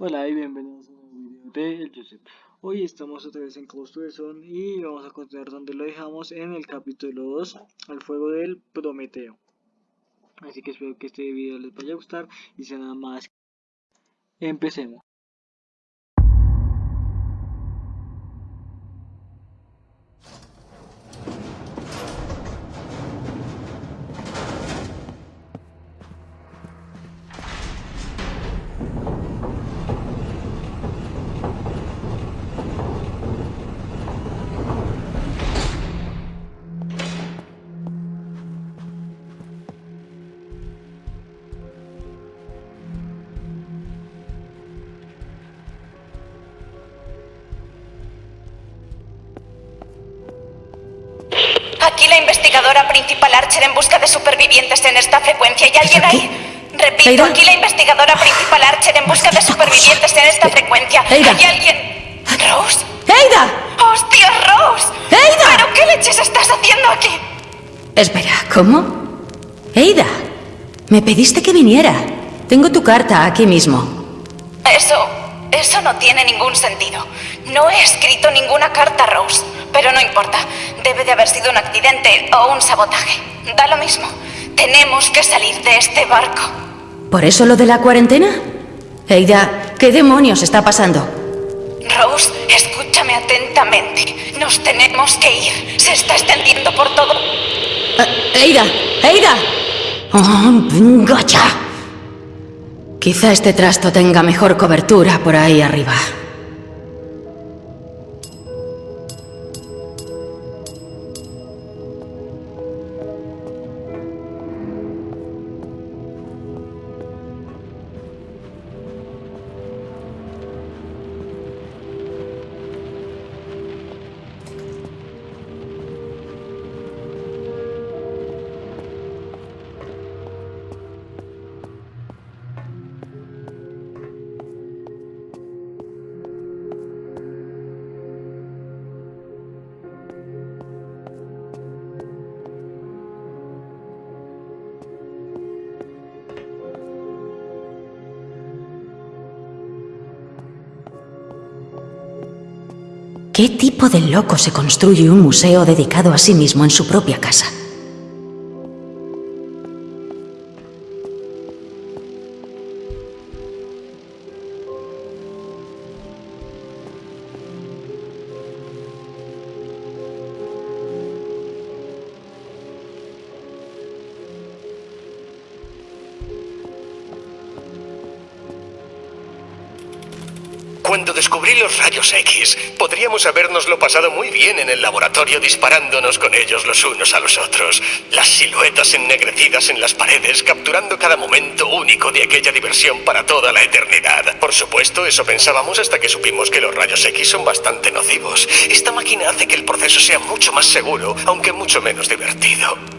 Hola y bienvenidos a un nuevo video de El Joseph. Hoy estamos otra vez en Close Sun y vamos a continuar donde lo dejamos en el capítulo 2, al fuego del Prometeo. Así que espero que este video les vaya a gustar y sea nada más. Empecemos. La investigadora principal Archer en busca de supervivientes en esta frecuencia. ¿Hay alguien aquí? ahí? Repito, aquí la investigadora principal Archer en busca de supervivientes cosa. en esta frecuencia. ¿Hay alguien? ¿Rose? ¡Eida! ¡Hostia, Rose! Aida. ¿Pero qué leches estás haciendo aquí? Espera, ¿cómo? Eida, me pediste que viniera. Tengo tu carta aquí mismo. Eso... eso no tiene ningún sentido. No he escrito ninguna carta, Rose. Pero no importa. Debe de haber sido un accidente o un sabotaje. Da lo mismo. Tenemos que salir de este barco. ¿Por eso lo de la cuarentena? Eida, ¿qué demonios está pasando? Rose, escúchame atentamente. Nos tenemos que ir. Se está extendiendo por todo. Eh, Eida, Eida. Oh, ya. Quizá este trasto tenga mejor cobertura por ahí arriba. ¿Qué tipo de loco se construye un museo dedicado a sí mismo en su propia casa? Cuando descubrí los rayos X, podríamos habernoslo pasado muy bien en el laboratorio disparándonos con ellos los unos a los otros. Las siluetas ennegrecidas en las paredes, capturando cada momento único de aquella diversión para toda la eternidad. Por supuesto, eso pensábamos hasta que supimos que los rayos X son bastante nocivos. Esta máquina hace que el proceso sea mucho más seguro, aunque mucho menos divertido.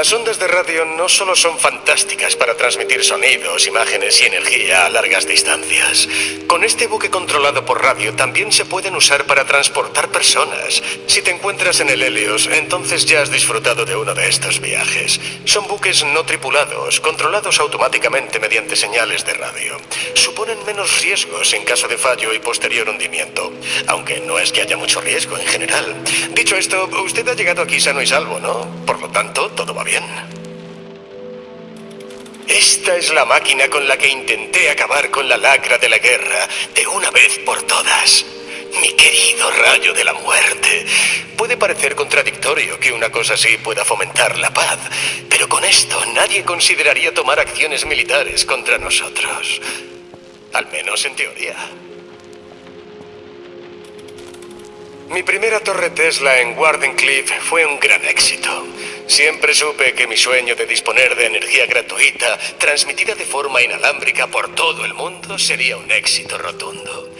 Las ondas de radio no solo son fantásticas para transmitir sonidos, imágenes y energía a largas distancias. Con este buque controlado por radio también se pueden usar para transportar personas. Si te encuentras en el Helios, entonces ya has disfrutado de uno de estos viajes. Son buques no tripulados, controlados automáticamente mediante señales de radio. Suponen menos riesgos en caso de fallo y posterior hundimiento, aunque no es que haya mucho riesgo en general. Dicho esto, usted ha llegado aquí sano y salvo, ¿no? Por lo tanto, todo va bien. Esta es la máquina con la que intenté acabar con la lacra de la guerra de una vez por todas. Mi querido rayo de la muerte. Puede parecer contradictorio que una cosa así pueda fomentar la paz, pero con esto nadie consideraría tomar acciones militares contra nosotros. Al menos en teoría. Mi primera torre Tesla en Wardenclyffe fue un gran éxito. Siempre supe que mi sueño de disponer de energía gratuita, transmitida de forma inalámbrica por todo el mundo, sería un éxito rotundo.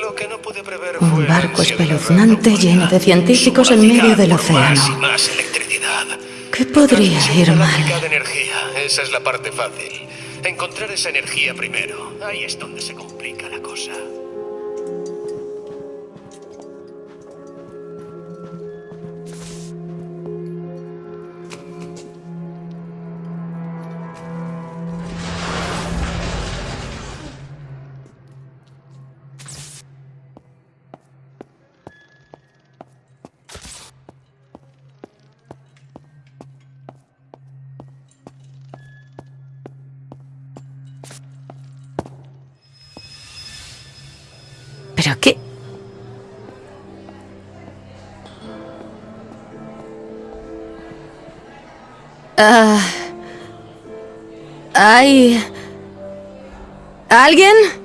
Lo que no pude prever fue Un barco espeluznante lleno de científicos en medio del por Más y océano. más electricidad. ¿Qué podría ir mal? de energía, esa es la parte fácil. Encontrar esa energía primero. Ahí es donde se complica la cosa. ¿Pero qué? Ah, ¿Hay... ¿Alguien?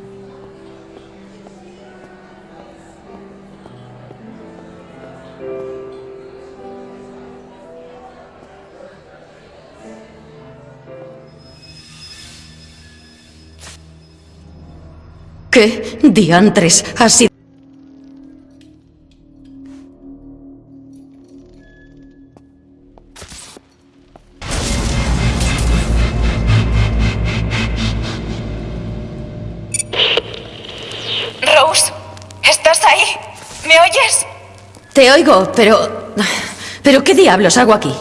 ¿Qué diantres ha sido? Rose, ¿estás ahí? ¿Me oyes? Te oigo, pero... ¿Pero qué diablos hago aquí?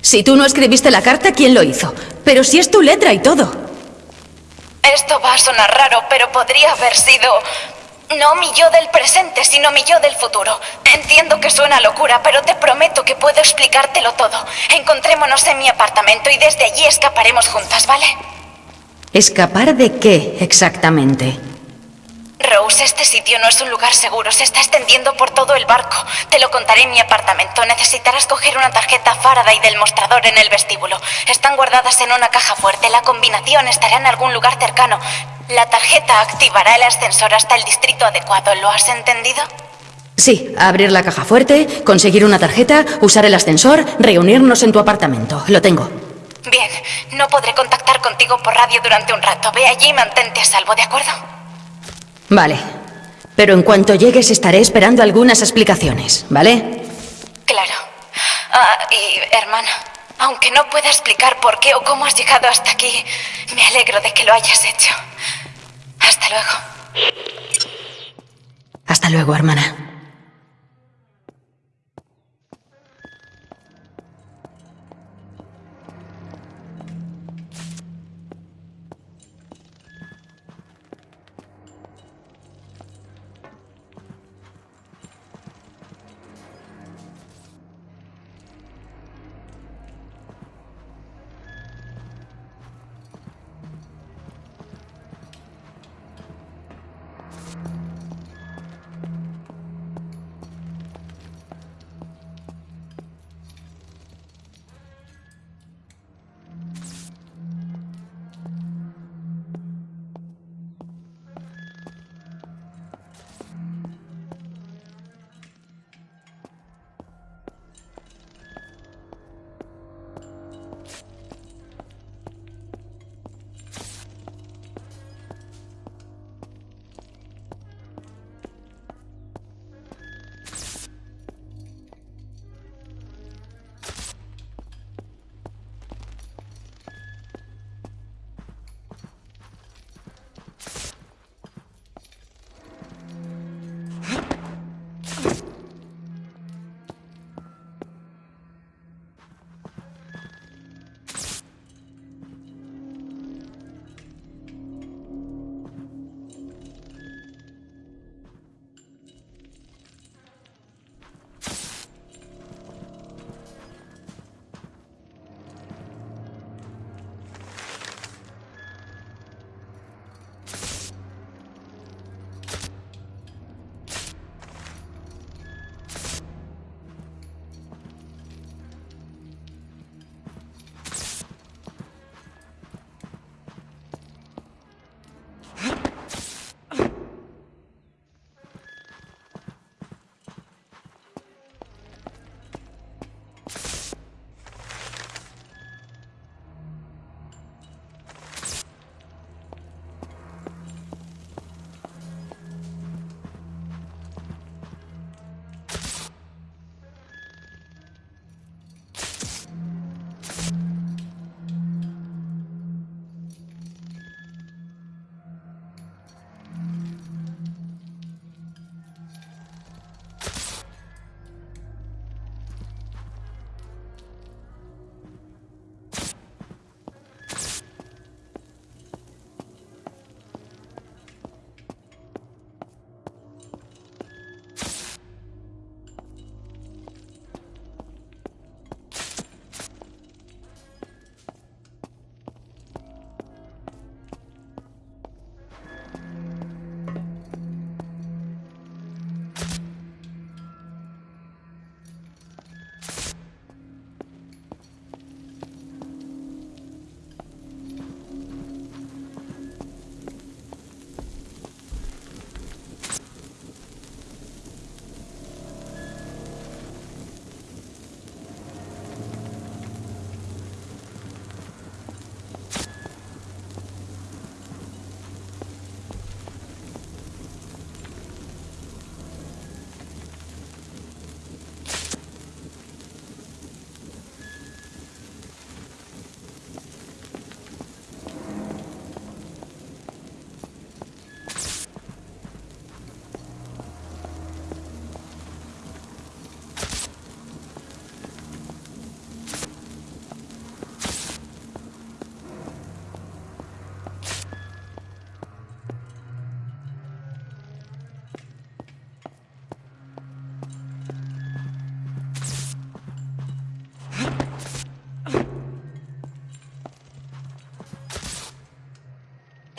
Si tú no escribiste la carta, ¿quién lo hizo? Pero si es tu letra y todo. Esto va a sonar raro, pero podría haber sido... No mi yo del presente, sino mi yo del futuro. Entiendo que suena locura, pero te prometo que puedo explicártelo todo. Encontrémonos en mi apartamento y desde allí escaparemos juntas, ¿vale? ¿Escapar de qué exactamente? Rose, este sitio no es un lugar seguro. Se está extendiendo por todo el barco. Te lo contaré en mi apartamento. Necesitarás coger una tarjeta Faraday del mostrador en el vestíbulo. Están guardadas en una caja fuerte. La combinación estará en algún lugar cercano. La tarjeta activará el ascensor hasta el distrito adecuado. ¿Lo has entendido? Sí, abrir la caja fuerte, conseguir una tarjeta, usar el ascensor, reunirnos en tu apartamento. Lo tengo. Bien, no podré contactar contigo por radio durante un rato. Ve allí y mantente a salvo, ¿de acuerdo? Vale. Pero en cuanto llegues estaré esperando algunas explicaciones, ¿vale? Claro. Ah, y hermana, aunque no pueda explicar por qué o cómo has llegado hasta aquí, me alegro de que lo hayas hecho. Hasta luego. Hasta luego, hermana.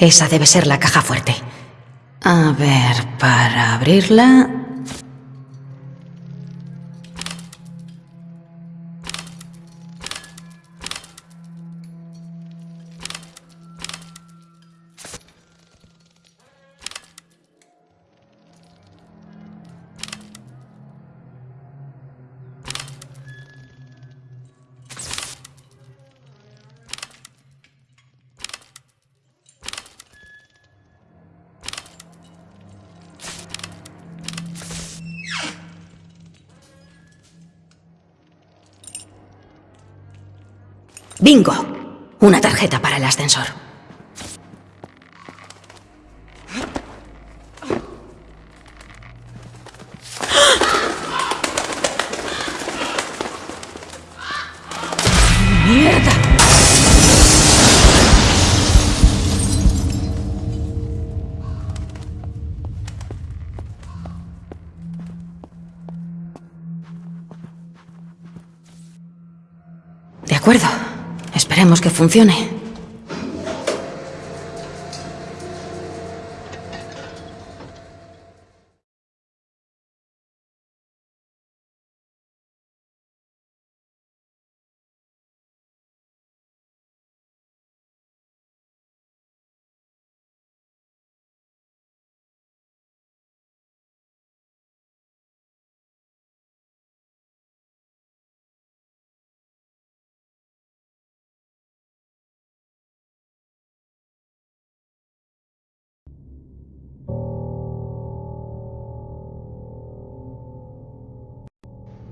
Esa debe ser la caja fuerte. A ver, para abrirla... ¡Bingo! Una tarjeta para el ascensor. De acuerdo. Esperemos que funcione.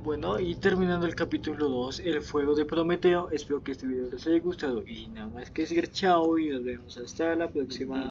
Bueno, y terminando el capítulo 2, el fuego de Prometeo, espero que este video les haya gustado y nada más que decir chao y nos vemos hasta la próxima.